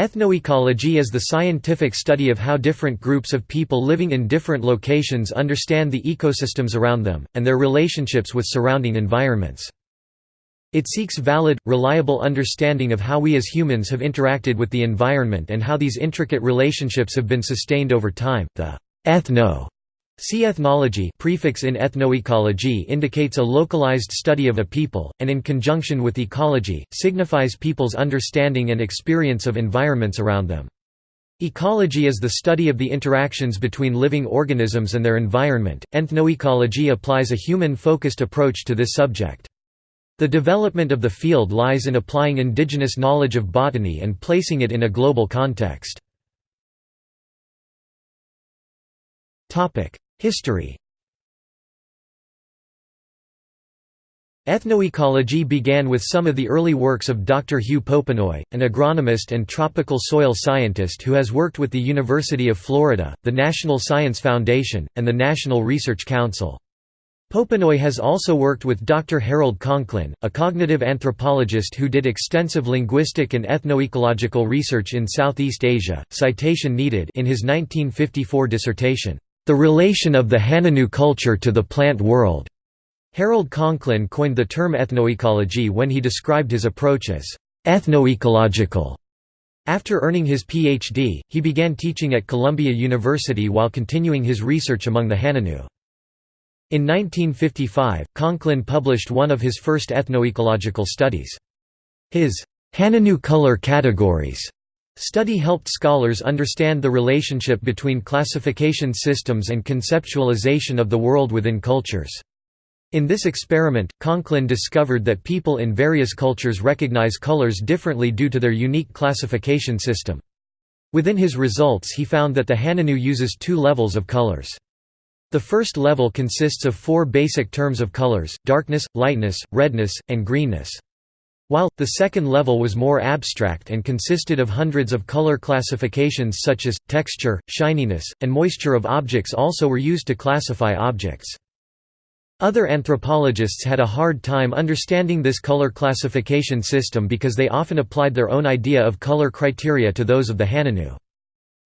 Ethnoecology is the scientific study of how different groups of people living in different locations understand the ecosystems around them, and their relationships with surrounding environments. It seeks valid, reliable understanding of how we as humans have interacted with the environment and how these intricate relationships have been sustained over time. The ethno See ethnology prefix in ethnoecology indicates a localized study of a people, and in conjunction with ecology, signifies people's understanding and experience of environments around them. Ecology is the study of the interactions between living organisms and their environment. Ethnoecology applies a human-focused approach to this subject. The development of the field lies in applying indigenous knowledge of botany and placing it in a global context. History Ethnoecology began with some of the early works of Dr. Hugh Popenoe, an agronomist and tropical soil scientist who has worked with the University of Florida, the National Science Foundation, and the National Research Council. Popenoe has also worked with Dr. Harold Conklin, a cognitive anthropologist who did extensive linguistic and ethnoecological research in Southeast Asia. Citation needed in his 1954 dissertation. The relation of the Hanunoo culture to the plant world. Harold Conklin coined the term ethnoecology when he described his approach as ethnoecological. After earning his Ph.D., he began teaching at Columbia University while continuing his research among the Hanunoo. In 1955, Conklin published one of his first ethnoecological studies. His Hanunoo color categories Study helped scholars understand the relationship between classification systems and conceptualization of the world within cultures. In this experiment, Conklin discovered that people in various cultures recognize colors differently due to their unique classification system. Within his results he found that the Hanunoo uses two levels of colors. The first level consists of four basic terms of colors, darkness, lightness, redness, and greenness. While, the second level was more abstract and consisted of hundreds of color classifications such as, texture, shininess, and moisture of objects also were used to classify objects. Other anthropologists had a hard time understanding this color classification system because they often applied their own idea of color criteria to those of the Hanunoo.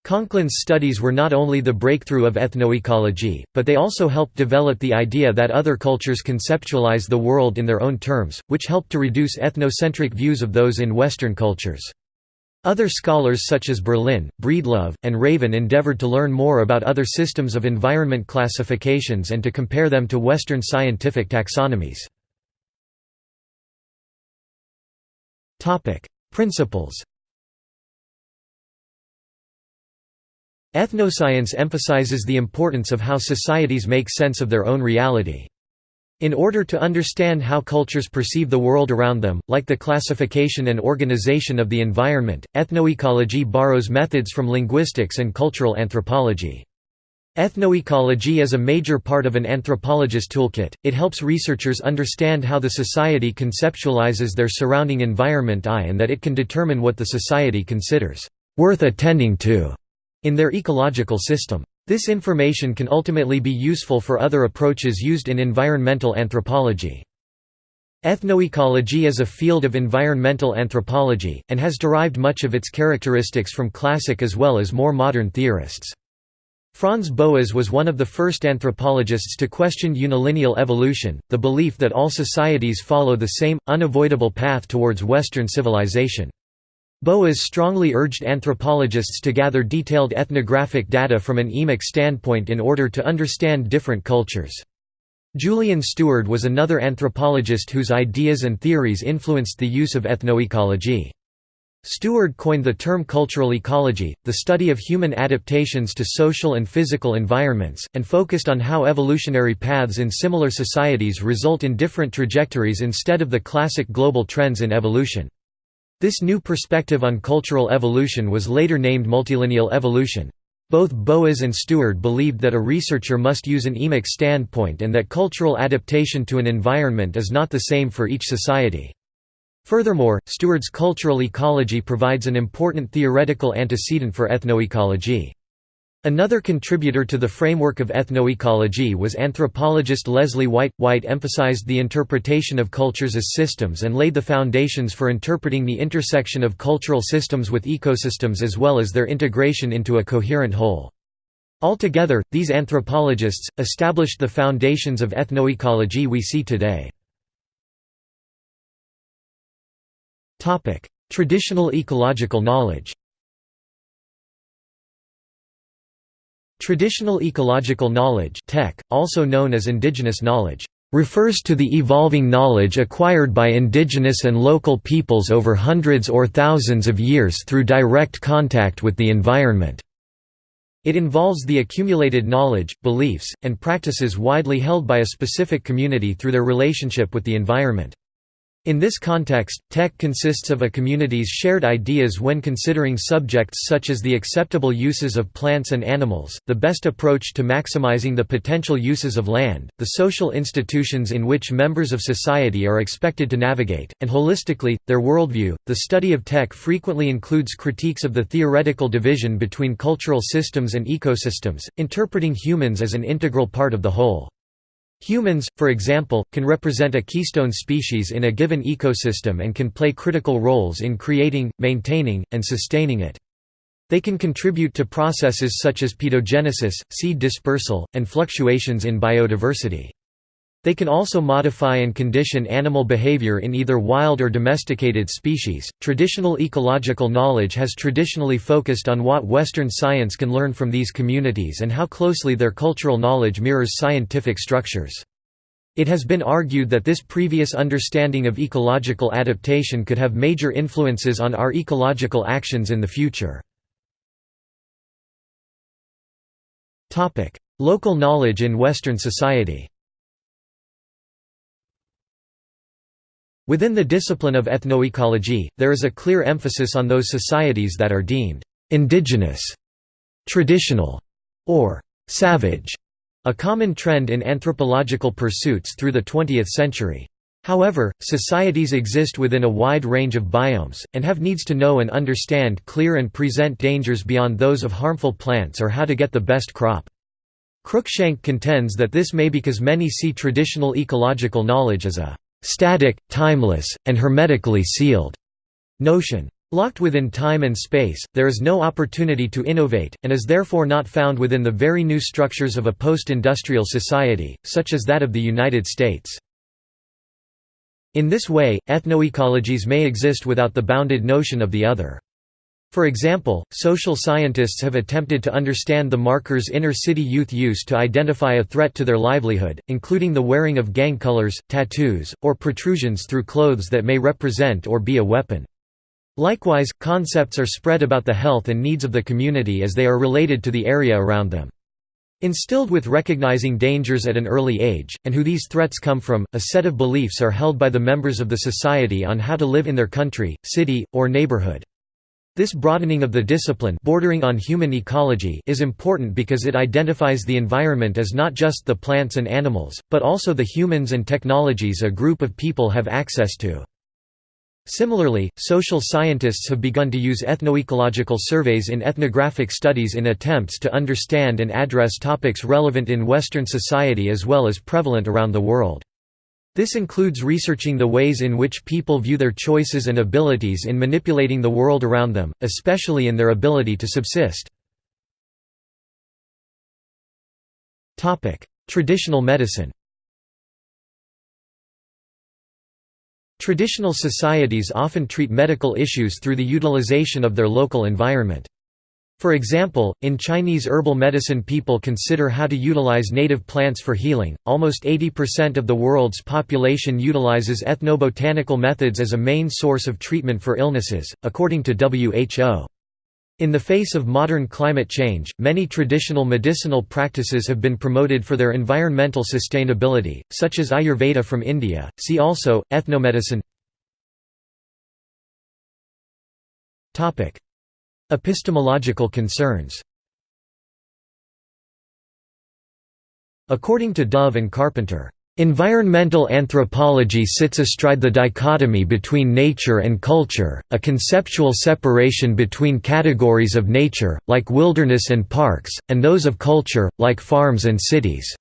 Conklin's studies were not only the breakthrough of ethnoecology, but they also helped develop the idea that other cultures conceptualize the world in their own terms, which helped to reduce ethnocentric views of those in Western cultures. Other scholars such as Berlin, Breedlove, and Raven endeavored to learn more about other systems of environment classifications and to compare them to Western scientific taxonomies. Principles Ethnoscience emphasizes the importance of how societies make sense of their own reality. In order to understand how cultures perceive the world around them, like the classification and organization of the environment, ethnoecology borrows methods from linguistics and cultural anthropology. Ethnoecology is a major part of an anthropologist toolkit, it helps researchers understand how the society conceptualizes their surrounding environment I and that it can determine what the society considers worth attending to in their ecological system. This information can ultimately be useful for other approaches used in environmental anthropology. Ethnoecology is a field of environmental anthropology, and has derived much of its characteristics from classic as well as more modern theorists. Franz Boas was one of the first anthropologists to question unilineal evolution, the belief that all societies follow the same, unavoidable path towards Western civilization. Boas strongly urged anthropologists to gather detailed ethnographic data from an emic standpoint in order to understand different cultures. Julian Steward was another anthropologist whose ideas and theories influenced the use of ethnoecology. Steward coined the term cultural ecology, the study of human adaptations to social and physical environments, and focused on how evolutionary paths in similar societies result in different trajectories instead of the classic global trends in evolution. This new perspective on cultural evolution was later named multilineal evolution. Both Boas and Steward believed that a researcher must use an emic standpoint and that cultural adaptation to an environment is not the same for each society. Furthermore, Steward's cultural ecology provides an important theoretical antecedent for ethnoecology. Another contributor to the framework of ethnoecology was anthropologist Leslie White. White emphasized the interpretation of cultures as systems and laid the foundations for interpreting the intersection of cultural systems with ecosystems as well as their integration into a coherent whole. Altogether, these anthropologists, established the foundations of ethnoecology we see today. Traditional ecological knowledge Traditional ecological knowledge TEK, also known as indigenous knowledge, refers to the evolving knowledge acquired by indigenous and local peoples over hundreds or thousands of years through direct contact with the environment. It involves the accumulated knowledge, beliefs, and practices widely held by a specific community through their relationship with the environment. In this context, TEK consists of a community's shared ideas when considering subjects such as the acceptable uses of plants and animals, the best approach to maximizing the potential uses of land, the social institutions in which members of society are expected to navigate, and holistically, their worldview. The study of TEK frequently includes critiques of the theoretical division between cultural systems and ecosystems, interpreting humans as an integral part of the whole. Humans, for example, can represent a keystone species in a given ecosystem and can play critical roles in creating, maintaining, and sustaining it. They can contribute to processes such as pedogenesis, seed dispersal, and fluctuations in biodiversity. They can also modify and condition animal behavior in either wild or domesticated species. Traditional ecological knowledge has traditionally focused on what Western science can learn from these communities and how closely their cultural knowledge mirrors scientific structures. It has been argued that this previous understanding of ecological adaptation could have major influences on our ecological actions in the future. Local knowledge in Western society Within the discipline of ethnoecology, there is a clear emphasis on those societies that are deemed indigenous, traditional, or savage, a common trend in anthropological pursuits through the 20th century. However, societies exist within a wide range of biomes, and have needs to know and understand clear and present dangers beyond those of harmful plants or how to get the best crop. Cruikshank contends that this may because many see traditional ecological knowledge as a static, timeless, and hermetically sealed notion. Locked within time and space, there is no opportunity to innovate, and is therefore not found within the very new structures of a post-industrial society, such as that of the United States. In this way, ethnoecologies may exist without the bounded notion of the other. For example, social scientists have attempted to understand the markers inner-city youth use to identify a threat to their livelihood, including the wearing of gang colors, tattoos, or protrusions through clothes that may represent or be a weapon. Likewise, concepts are spread about the health and needs of the community as they are related to the area around them. Instilled with recognizing dangers at an early age, and who these threats come from, a set of beliefs are held by the members of the society on how to live in their country, city, or neighborhood. This broadening of the discipline bordering on human ecology is important because it identifies the environment as not just the plants and animals, but also the humans and technologies a group of people have access to. Similarly, social scientists have begun to use ethnoecological surveys in ethnographic studies in attempts to understand and address topics relevant in Western society as well as prevalent around the world. This includes researching the ways in which people view their choices and abilities in manipulating the world around them, especially in their ability to subsist. Traditional medicine Traditional societies often treat medical issues through the utilization of their local environment. For example, in Chinese herbal medicine people consider how to utilize native plants for healing. Almost 80% of the world's population utilizes ethnobotanical methods as a main source of treatment for illnesses, according to WHO. In the face of modern climate change, many traditional medicinal practices have been promoted for their environmental sustainability, such as Ayurveda from India. See also ethnomedicine. Topic: Epistemological concerns According to Dove and Carpenter, Environmental anthropology sits astride the dichotomy between nature and culture, a conceptual separation between categories of nature, like wilderness and parks, and those of culture, like farms and cities.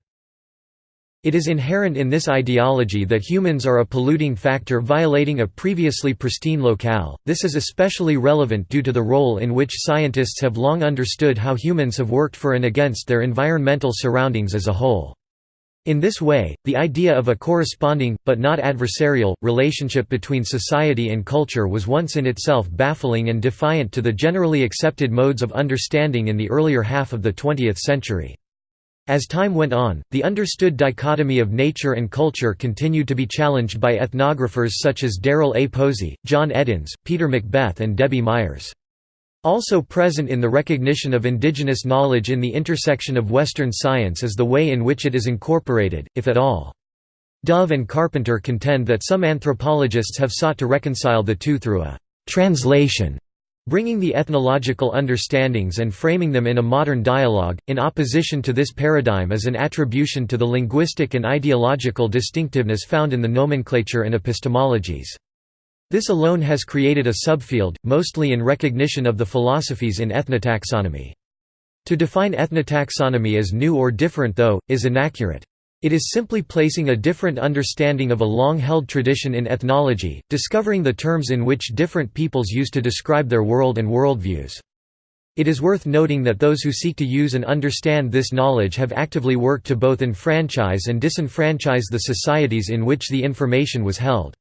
It is inherent in this ideology that humans are a polluting factor violating a previously pristine locale. This is especially relevant due to the role in which scientists have long understood how humans have worked for and against their environmental surroundings as a whole. In this way, the idea of a corresponding, but not adversarial, relationship between society and culture was once in itself baffling and defiant to the generally accepted modes of understanding in the earlier half of the 20th century. As time went on, the understood dichotomy of nature and culture continued to be challenged by ethnographers such as Darrell A. Posey, John Edens, Peter Macbeth and Debbie Myers. Also present in the recognition of indigenous knowledge in the intersection of Western science is the way in which it is incorporated, if at all. Dove and Carpenter contend that some anthropologists have sought to reconcile the two through a «translation» bringing the ethnological understandings and framing them in a modern dialogue. In opposition to this paradigm is an attribution to the linguistic and ideological distinctiveness found in the nomenclature and epistemologies. This alone has created a subfield, mostly in recognition of the philosophies in ethnotaxonomy. To define ethnotaxonomy as new or different though, is inaccurate. It is simply placing a different understanding of a long-held tradition in ethnology, discovering the terms in which different peoples use to describe their world and worldviews. It is worth noting that those who seek to use and understand this knowledge have actively worked to both enfranchise and disenfranchise the societies in which the information was held.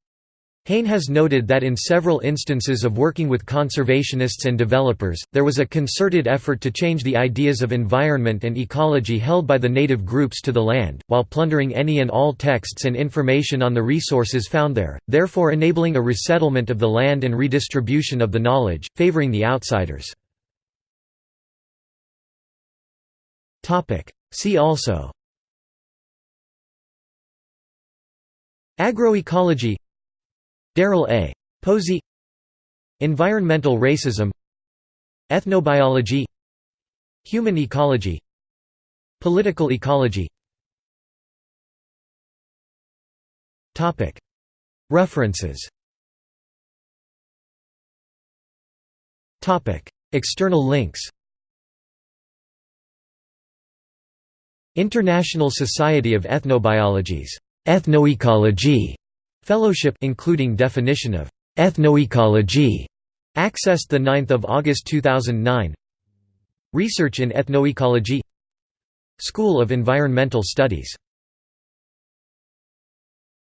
Hayne has noted that in several instances of working with conservationists and developers, there was a concerted effort to change the ideas of environment and ecology held by the native groups to the land, while plundering any and all texts and information on the resources found there, therefore enabling a resettlement of the land and redistribution of the knowledge, favoring the outsiders. See also Agroecology Darrell A. Posey Environmental racism Ethnobiology Human ecology Political ecology. References. External links. International Society of Ethnobiologies Ethnoecology Fellowship including definition of ethnoecology accessed the 9th of August 2009 Research in Ethnoecology. School of Environmental Studies